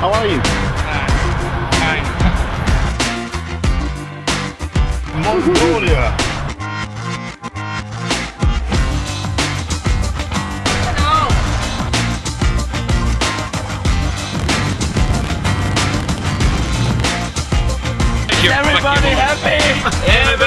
How are you? Mongolia. Everybody happy?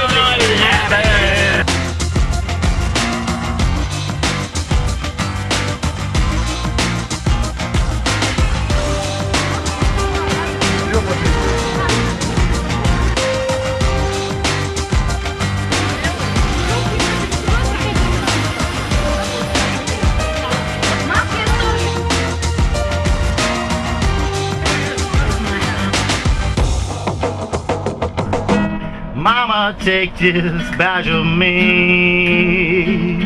Mama, take this badge of me.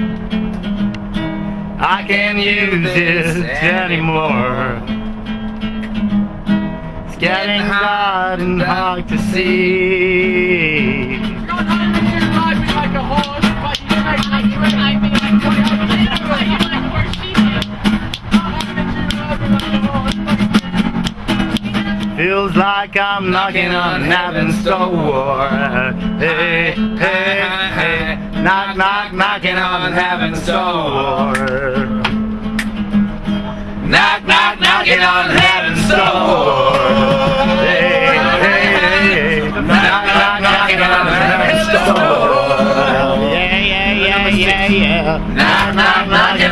I can't use this anymore. It's getting hot and hard to see. Feels like I'm knocking on heaven's door. Hey, hey, hey. Knock, knock, knocking on heaven's door. Knock, knock, knocking on heaven's door. Hey, hey, hey. Knock, knock, knocking on heaven's door. Yeah, yeah, yeah, yeah, yeah. Knock, knock, knocking.